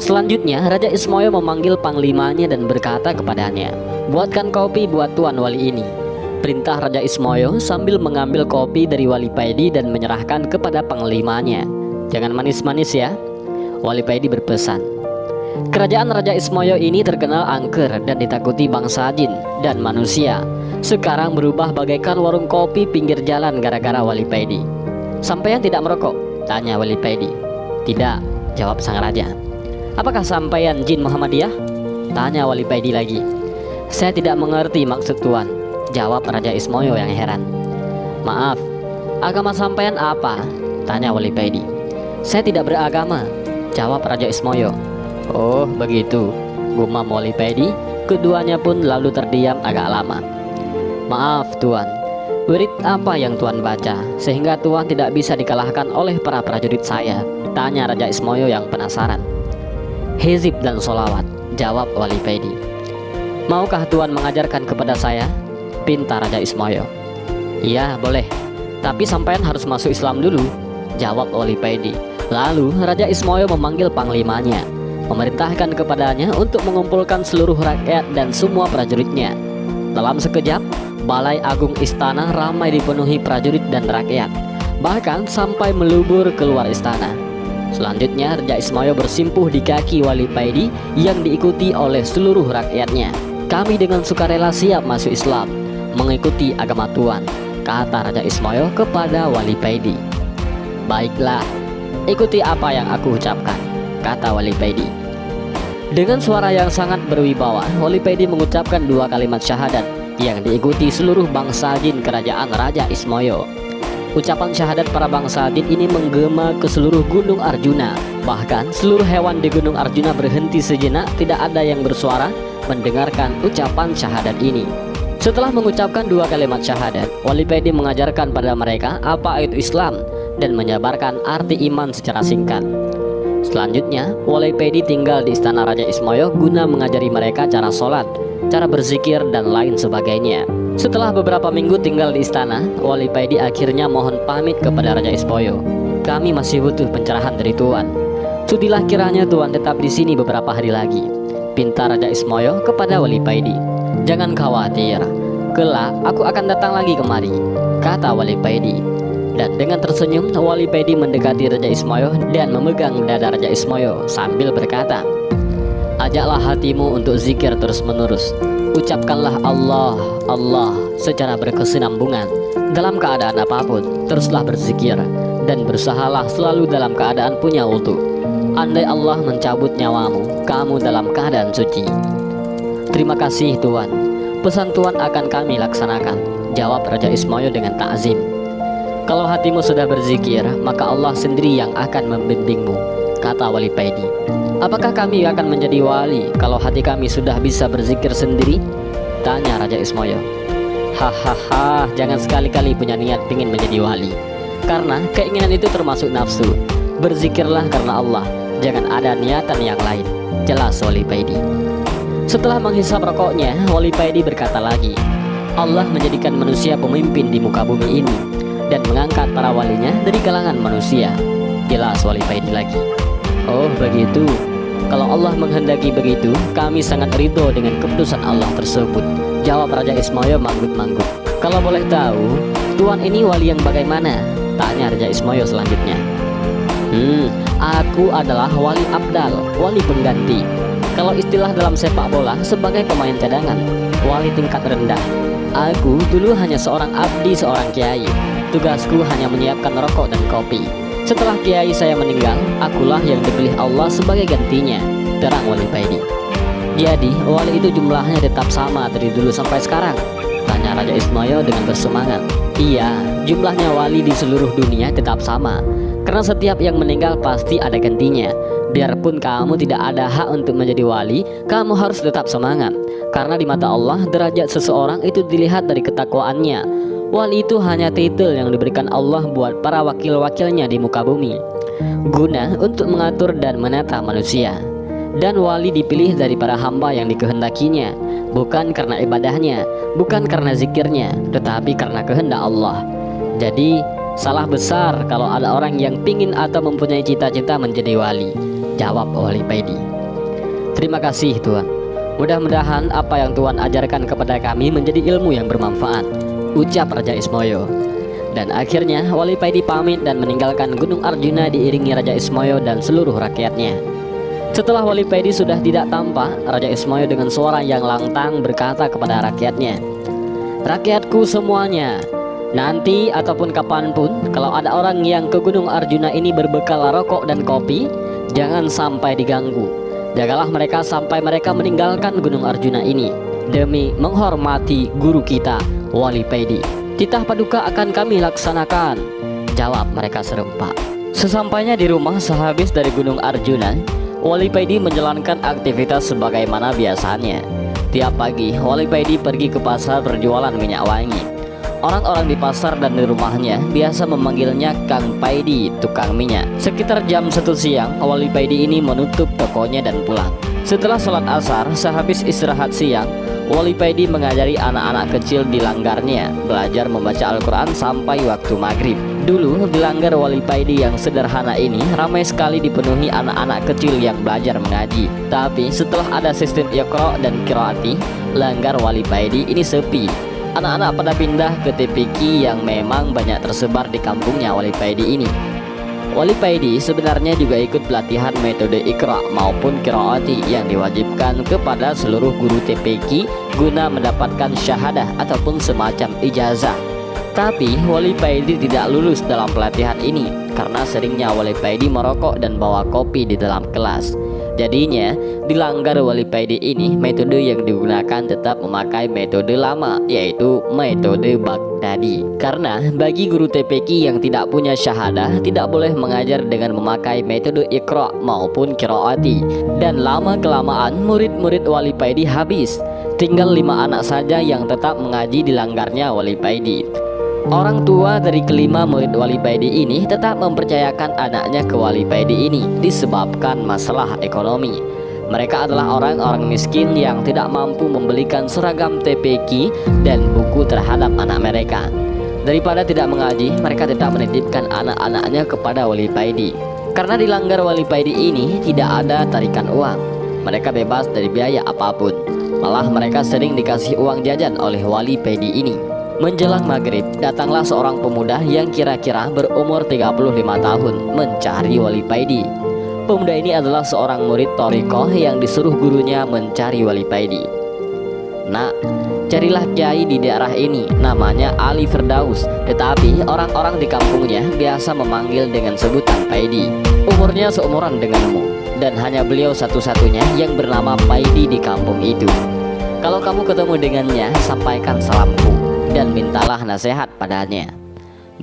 Selanjutnya, Raja Ismoyo memanggil panglimanya dan berkata kepadanya, Buatkan kopi buat Tuan Wali ini. Perintah Raja Ismoyo sambil mengambil kopi dari Wali Paidi dan menyerahkan kepada panglimanya. Jangan manis-manis ya. Wali Paidi berpesan. Kerajaan Raja Ismoyo ini terkenal angker dan ditakuti bangsa jin dan manusia. Sekarang berubah bagaikan warung kopi pinggir jalan gara-gara Wali Paidi. Sampai yang tidak merokok? Tanya Wali Paidi. Tidak, jawab sang raja. Apakah sampaian jin Muhammadiyah? Tanya Wali Paidi lagi. Saya tidak mengerti maksud tuan. Jawab Raja Ismoyo yang heran. Maaf, agama sampaian apa? Tanya Wali Paidi. Saya tidak beragama. Jawab Raja Ismoyo. Oh begitu, gumam Wali Paidi. Keduanya pun lalu terdiam agak lama. Maaf tuan, Wirid apa yang Tuan baca sehingga Tuan tidak bisa dikalahkan oleh para prajurit saya? Tanya Raja Ismoyo yang penasaran. Hizib dan solawat, jawab Wali Paidi. Maukah Tuan mengajarkan kepada saya? Pinta Raja Ismoyo. Iya boleh, tapi sampean harus masuk Islam dulu, jawab Wali Paidi. Lalu Raja Ismoyo memanggil panglimanya, memerintahkan kepadanya untuk mengumpulkan seluruh rakyat dan semua prajuritnya. Dalam sekejap, Balai Agung Istana ramai dipenuhi prajurit dan rakyat, bahkan sampai melubur keluar istana. Selanjutnya Raja Ismoyo bersimpuh di kaki Wali Paidi yang diikuti oleh seluruh rakyatnya. Kami dengan sukarela siap masuk Islam, mengikuti agama Tuhan, kata Raja Ismoyo kepada Wali Paidi. Baiklah, ikuti apa yang aku ucapkan, kata Wali Paidi. Dengan suara yang sangat berwibawa, Wali Paidi mengucapkan dua kalimat syahadat yang diikuti seluruh bangsa jin kerajaan Raja Ismoyo. Ucapan syahadat para bangsa jin ini menggema ke seluruh gunung Arjuna. Bahkan seluruh hewan di gunung Arjuna berhenti sejenak tidak ada yang bersuara mendengarkan ucapan syahadat ini. Setelah mengucapkan dua kalimat syahadat, Wali Pedi mengajarkan pada mereka apa itu Islam dan menyabarkan arti iman secara singkat. Selanjutnya, Wali Pedi tinggal di istana Raja Ismoyo guna mengajari mereka cara sholat, cara berzikir, dan lain sebagainya. Setelah beberapa minggu tinggal di istana, Wali Pedi akhirnya mohon pamit kepada Raja Ismoyo. Kami masih butuh pencerahan dari Tuan. Sudilah kiranya Tuan tetap di sini beberapa hari lagi. Pinta Raja Ismoyo kepada Wali Paidi. Jangan khawatir, kelak aku akan datang lagi kemari, kata Wali Paidi. Dan dengan tersenyum, Wali Paidi mendekati Raja Ismoyo dan memegang dada Raja Ismoyo sambil berkata, Ajaklah hatimu untuk zikir terus-menerus. Ucapkanlah Allah, Allah secara berkesinambungan. Dalam keadaan apa pun, teruslah berzikir dan bersahalah selalu dalam keadaan punya wudhu. Andai Allah mencabut nyawamu, kamu dalam keadaan suci. Terima kasih Tuhan. Pesan Tuhan akan kami laksanakan. Jawab Raja Ismoyo dengan takzim. Kalau hatimu sudah berzikir, maka Allah sendiri yang akan membimbingmu, kata Wali Paidi. Apakah kami akan menjadi wali kalau hati kami sudah bisa berzikir sendiri? Tanya Raja Ismoyo. Hahaha, jangan sekali-kali punya niat ingin menjadi wali. Karena keinginan itu termasuk nafsu. Berzikirlah karena Allah, jangan ada niatan yang lain. Jelas Wali Paidi. Setelah menghisap rokoknya, Wali Paidi berkata lagi, Allah menjadikan manusia pemimpin di muka bumi ini dan mengangkat para walinya dari kalangan manusia. Jelas Wali Paidi lagi. Oh begitu. Kalau Allah menghendaki begitu, kami sangat ridho dengan keputusan Allah tersebut. Jawab Raja Ismoyo manggut-manggut. Kalau boleh tahu, Tuan ini wali yang bagaimana? Tanya Raja Ismoyo selanjutnya. Hmm, aku adalah wali abdal, wali pengganti. Kalau istilah dalam sepak bola sebagai pemain cadangan, wali tingkat rendah. Aku dulu hanya seorang abdi seorang kiai. Tugasku hanya menyiapkan rokok dan kopi. Setelah kiai saya meninggal, akulah yang dipilih Allah sebagai gantinya. Terang Wali Paidi. Jadi, wali itu jumlahnya tetap sama dari dulu sampai sekarang. Tanya Raja Ismail dengan bersemangat. Iya, jumlahnya wali di seluruh dunia tetap sama. Karena setiap yang meninggal pasti ada gantinya. Biarpun kamu tidak ada hak untuk menjadi wali, kamu harus tetap semangat. Karena di mata Allah, derajat seseorang itu dilihat dari ketakwaannya. Wali itu hanya titel yang diberikan Allah buat para wakil-wakilnya di muka bumi. Guna untuk mengatur dan menata manusia. Dan wali dipilih dari para hamba yang dikehendakinya, bukan karena ibadahnya, bukan karena zikirnya, tetapi karena kehendak Allah. Jadi, salah besar kalau ada orang yang pingin atau mempunyai cita-cita menjadi wali. Jawab Wali Paidi Terima kasih Tuan Mudah-mudahan apa yang Tuan ajarkan kepada kami menjadi ilmu yang bermanfaat Ucap Raja Ismoyo. Dan akhirnya Wali Paidi pamit dan meninggalkan Gunung Arjuna diiringi Raja Ismoyo dan seluruh rakyatnya. Setelah Wali Paidi sudah tidak tampak Raja Ismoyo dengan suara yang lantang berkata kepada rakyatnya Rakyatku semuanya Nanti ataupun kapan pun kalau ada orang yang ke Gunung Arjuna ini berbekal rokok dan kopi Jangan sampai diganggu. Jagalah mereka sampai mereka meninggalkan Gunung Arjuna ini Demi menghormati guru kita Wali Pedi Titah paduka akan kami laksanakan Jawab mereka serempak Sesampainya di rumah sehabis dari Gunung Arjuna Wali Pedi menjalankan aktivitas sebagaimana biasanya Tiap pagi Wali Pedi pergi ke pasar berjualan minyak wangi Orang-orang di pasar dan di rumahnya biasa memanggilnya Kang Paidi, tukang minyak. Sekitar jam 1 siang, Wali Paidi ini menutup tokonya dan pulang. Setelah sholat asar, sehabis istirahat siang, Wali Paidi mengajari anak-anak kecil di langgarnya belajar membaca Al-Quran sampai waktu maghrib. Dulu di langgar Wali Paidi yang sederhana ini ramai sekali dipenuhi anak-anak kecil yang belajar mengaji. Tapi setelah ada sistem Iqra dan Kiraati, langgar Wali Paidi ini sepi Anak-anak pada pindah ke TPQ yang memang banyak tersebar di kampungnya Wali Paidi ini. Wali Paidi sebenarnya juga ikut pelatihan metode Iqra maupun Kiraati yang diwajibkan kepada seluruh guru TPQ guna mendapatkan syahadah ataupun semacam ijazah. Tapi Wali Paidi tidak lulus dalam pelatihan ini karena seringnya Wali Paidi merokok dan bawa kopi di dalam kelas. Jadinya, dilanggar wali paidi ini, metode yang digunakan tetap memakai metode lama, yaitu metode Baghdadi. Karena bagi guru TPQ yang tidak punya syahadah, tidak boleh mengajar dengan memakai metode ikra maupun kiraati. Dan lama-kelamaan, murid-murid wali paidi habis. Tinggal lima anak saja yang tetap mengaji di langgarnya wali paidi. Orang tua dari kelima murid Wali Baidi ini tetap mempercayakan anaknya ke Wali Baidi ini disebabkan masalah ekonomi. Mereka adalah orang-orang miskin yang tidak mampu membelikan seragam TPQ dan buku terhadap anak mereka. Daripada tidak mengaji, mereka tetap menitipkan anak-anaknya kepada Wali Baidi. Karena dilanggar Wali Baidi ini tidak ada tarikan uang. Mereka bebas dari biaya apa pun. Malah mereka sering dikasih uang jajan oleh Wali Baidi ini. Menjelang maghrib, datanglah seorang pemuda yang kira-kira berumur 35 tahun mencari Wali Paidi. Pemuda ini adalah seorang murid Toriko yang disuruh gurunya mencari Wali Paidi. Nak, carilah kiai di daerah ini, namanya Ali Firdaus. Tetapi orang-orang di kampungnya biasa memanggil dengan sebutan Paidi. Umurnya seumuran denganmu, dan hanya beliau satu-satunya yang bernama Paidi di kampung itu. Kalau kamu ketemu dengannya, sampaikan salamku dan mintalah nasihat padanya.